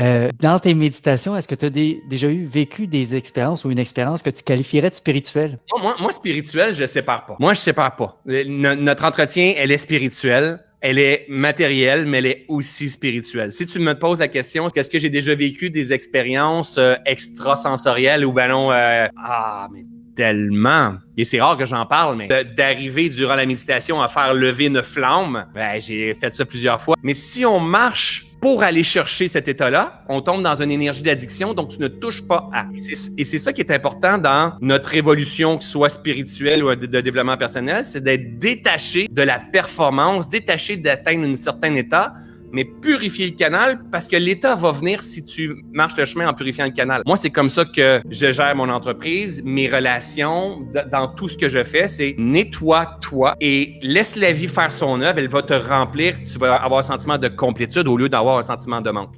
Euh, dans tes méditations, est-ce que tu as déjà eu vécu des expériences ou une expérience que tu qualifierais de spirituelle? Moi, moi, spirituel, je sépare pas. Moi, je sépare pas. Euh, notre entretien, elle est spirituelle elle est matérielle, mais elle est aussi spirituelle. Si tu me poses la question, est-ce que j'ai déjà vécu des expériences euh, extrasensorielles ou ben non, euh, ah, mais tellement. Et c'est rare que j'en parle, mais d'arriver durant la méditation à faire lever une flamme, ben, j'ai fait ça plusieurs fois. Mais si on marche pour aller chercher cet état-là, on tombe dans une énergie d'addiction, donc tu ne touches pas à. Et c'est ça qui est important dans notre évolution, que soit spirituelle ou de, développement personnel, c'est d'être détaché de la performance, détaché d'atteindre un certain état mais purifier le canal parce que l'État va venir si tu marches le chemin en purifiant le canal. Moi, c'est comme ça que je gère mon entreprise, mes relations, dans tout ce que je fais, c'est nettoie-toi et laisse la vie faire son œuvre. Elle va te remplir. Tu vas avoir un sentiment de complétude au lieu d'avoir un sentiment de manque.